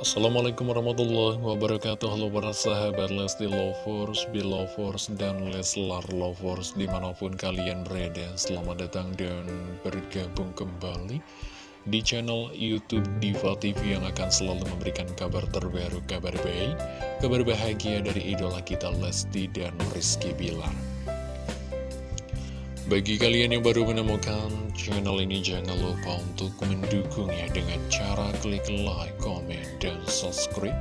Assalamualaikum warahmatullahi wabarakatuh. Halo para sahabat Lesti Lovers, Belovers, dan Leslar Lovers Di mana pun kalian berada Selamat datang dan bergabung kembali Di channel Youtube Diva TV Yang akan selalu memberikan kabar terbaru, kabar baik Kabar bahagia dari idola kita Lesti dan Rizky Bilar bagi kalian yang baru menemukan channel ini, jangan lupa untuk mendukungnya dengan cara klik like, comment, dan subscribe.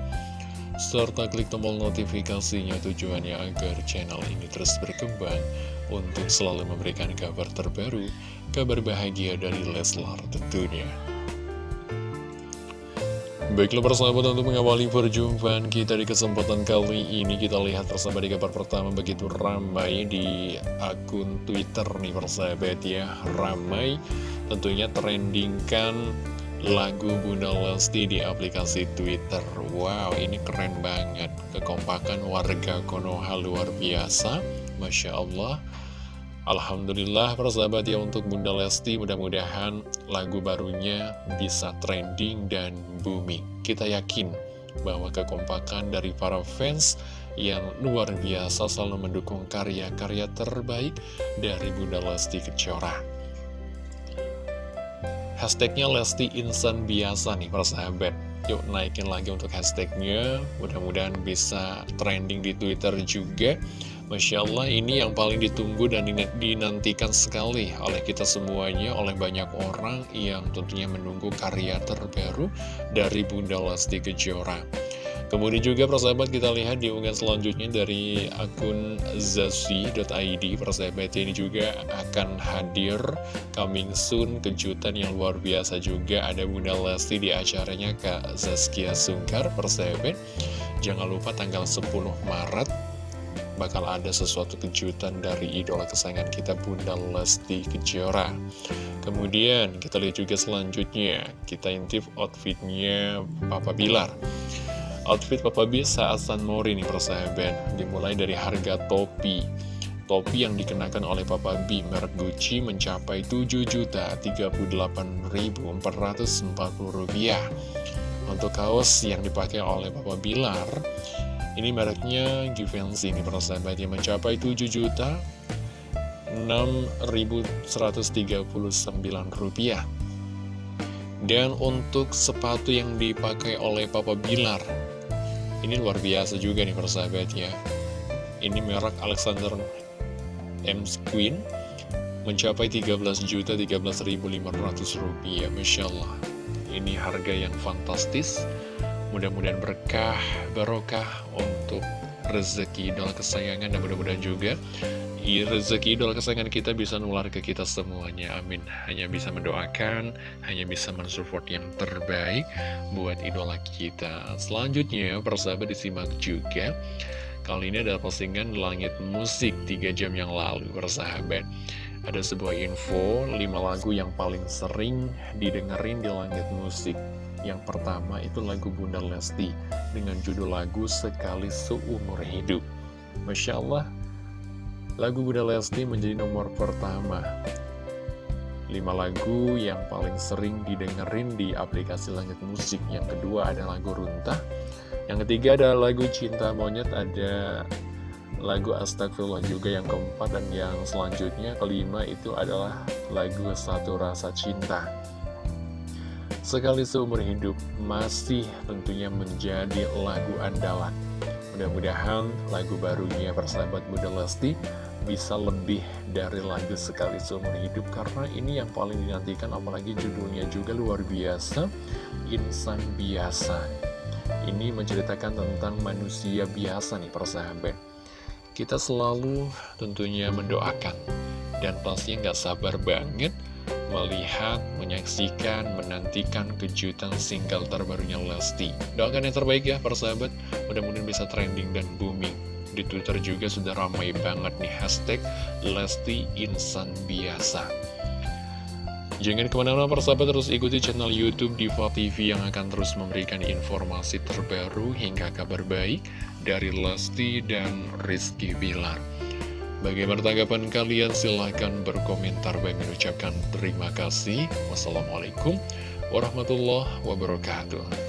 Serta klik tombol notifikasinya tujuannya agar channel ini terus berkembang untuk selalu memberikan kabar terbaru, kabar bahagia dari Leslar tentunya. Baiklah persahabat untuk mengawali perjumpaan kita di kesempatan kali ini Kita lihat persahabat di kabar pertama begitu ramai di akun Twitter nih persahabat ya Ramai. Tentunya trendingkan lagu Bunda Lesti di aplikasi Twitter. Wow ini keren banget. Kekompakan warga Konoha luar biasa Masya Allah Alhamdulillah persahabat ya untuk Bunda Lesti mudah-mudahan lagu barunya bisa trending dan booming. Kita yakin bahwa kekompakan dari para fans yang luar biasa selalu mendukung karya-karya terbaik dari Bunda Lesti Kejora. Hashtagnya Lesti Insan Biasa nih persahabat. Yuk naikin lagi untuk hashtagnya, mudah-mudahan bisa trending di Twitter juga. Masya Allah ini yang paling ditunggu dan dinantikan sekali oleh kita semuanya, oleh banyak orang yang tentunya menunggu karya terbaru dari Bunda Lesti Kejora. Kemudian juga persahabat kita lihat di unggahan selanjutnya dari akun zazi.id Persahabat ini juga akan hadir coming soon kejutan yang luar biasa juga Ada Bunda Lesti di acaranya Kak Zaskia Sungkar Persahabat Jangan lupa tanggal 10 Maret bakal ada sesuatu kejutan dari idola kesayangan kita Bunda Lesti Kejora. Kemudian kita lihat juga selanjutnya. Kita intip outfitnya Papa Bilar. Outfit Papa B saat San Mori nih persahabat. Dimulai dari harga topi. Topi yang dikenakan oleh Papa B merek Gucci mencapai 7.038.440 rupiah. Untuk kaos yang dipakai oleh Papa Bilar ini mereknya Givenchy ini persahabat yang mencapai 7 juta 6.139 rupiah. Dan untuk sepatu yang dipakai oleh Papa Bilar ini luar biasa juga nih persahabat ya. Ini merek Alexander M. Queen mencapai 13 juta 13.500 rupiah. Masya Allah ini harga yang fantastis Mudah-mudahan berkah, barokah untuk rezeki idola kesayangan dan mudah-mudahan juga rezeki idola kesayangan kita bisa nular ke kita semuanya. Amin. Hanya bisa mendoakan hanya bisa mensupport yang terbaik buat idola kita. Selanjutnya persahabat disimak juga. Kali ini adalah postingan langit musik 3 jam yang lalu persahabat. Ada sebuah info 5 lagu yang paling sering didengerin di langit musik yang pertama itu lagu Bunda Lesti dengan judul lagu Sekali Seumur Hidup. Masya Allah, lagu Bunda Lesti menjadi nomor pertama. Lima lagu yang paling sering didengerin di aplikasi Langit Musik. Yang kedua ada lagu Runtah. Yang ketiga ada lagu Cinta Monyet, ada lagu Astagfirullah juga yang keempat. Dan yang selanjutnya kelima itu adalah lagu Satu Rasa Cinta. Sekali seumur hidup masih tentunya menjadi lagu andalan. Mudah-mudahan lagu barunya persahabat Bunda Lesti bisa lebih dari lagu Sekali Seumur Hidup karena ini yang paling dinantikan apalagi judulnya juga luar biasa Insan Biasa ini menceritakan tentang manusia biasa nih persahabat kita selalu tentunya mendoakan dan pastinya nggak sabar banget melihat, menyaksikan, menantikan kejutan single terbarunya Lesti. Doakan yang terbaik ya para sahabat, mudah-mudahan bisa trending dan booming. Di Twitter juga sudah ramai banget nih hashtag Lesti Insan Biasa. Jangan ke mana-mana para sahabat terus ikuti channel Youtube Diva TV yang akan terus memberikan informasi terbaru hingga kabar baik dari Lesti dan Rizky Bilar. Bagaimana tanggapan kalian? Silahkan berkomentar. Bagi mengucapkan terima kasih. Wassalamualaikum warahmatullahi wabarakatuh.